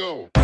go.